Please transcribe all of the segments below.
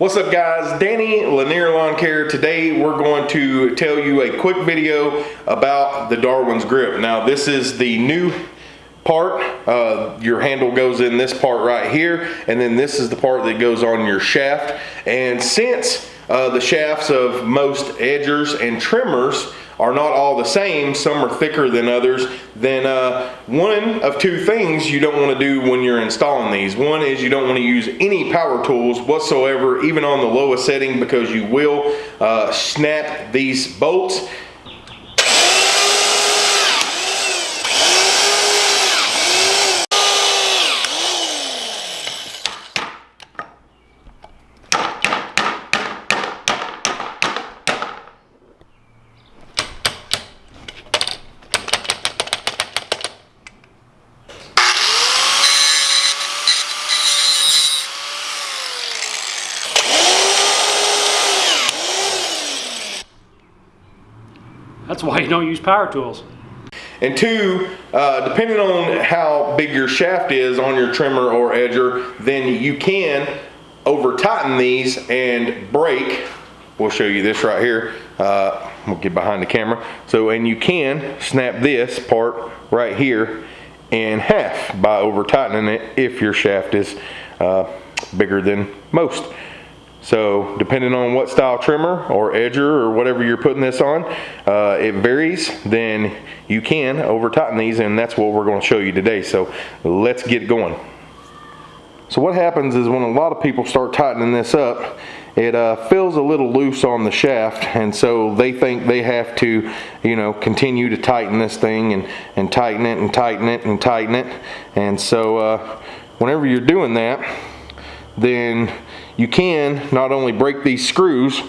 What's up guys, Danny Lanier Lawn Care. Today we're going to tell you a quick video about the Darwin's grip. Now this is the new part. Uh, your handle goes in this part right here and then this is the part that goes on your shaft. And since uh, the shafts of most edgers and trimmers are not all the same, some are thicker than others, then uh, one of two things you don't want to do when you're installing these. One is you don't want to use any power tools whatsoever, even on the lowest setting, because you will uh, snap these bolts. That's why you don't use power tools. And two, uh, depending on how big your shaft is on your trimmer or edger, then you can over tighten these and break. We'll show you this right here. Uh, we'll get behind the camera. So, and you can snap this part right here in half by over tightening it if your shaft is uh, bigger than most. So depending on what style trimmer or edger or whatever you're putting this on, uh, it varies, then you can over tighten these and that's what we're gonna show you today. So let's get going. So what happens is when a lot of people start tightening this up, it uh, feels a little loose on the shaft and so they think they have to you know continue to tighten this thing and and tighten it and tighten it and tighten it and so uh, whenever you're doing that then you can not only break these screws,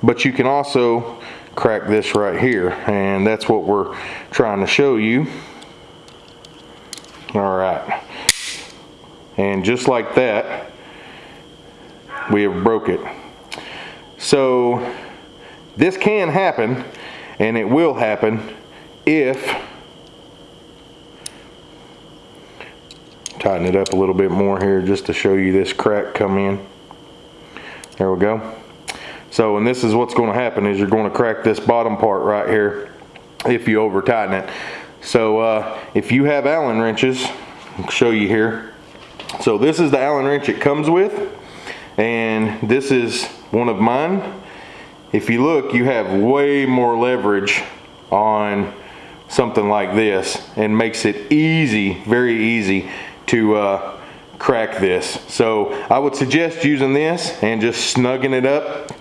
but you can also crack this right here. And that's what we're trying to show you. All right. And just like that, we have broke it. So this can happen and it will happen if tighten it up a little bit more here just to show you this crack come in. There we go. So and this is what's going to happen is you're going to crack this bottom part right here if you over tighten it. So uh, if you have allen wrenches I'll show you here. So this is the allen wrench it comes with and this is one of mine. If you look you have way more leverage on something like this and makes it easy very easy to uh, crack this. So I would suggest using this and just snugging it up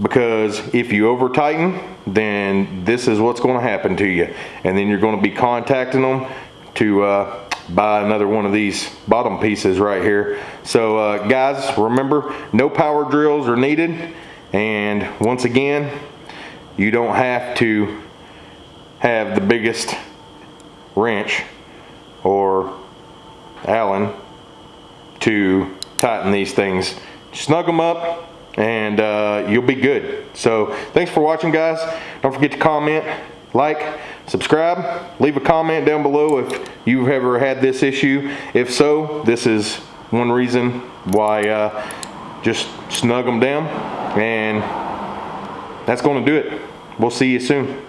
because if you over tighten then this is what's going to happen to you. And then you're going to be contacting them to uh, buy another one of these bottom pieces right here. So uh, guys remember no power drills are needed. And once again you don't have to have the biggest wrench Allen to tighten these things. Snug them up and uh, you'll be good. So thanks for watching guys. Don't forget to comment, like, subscribe, leave a comment down below if you've ever had this issue. If so, this is one reason why uh, just snug them down and that's going to do it. We'll see you soon.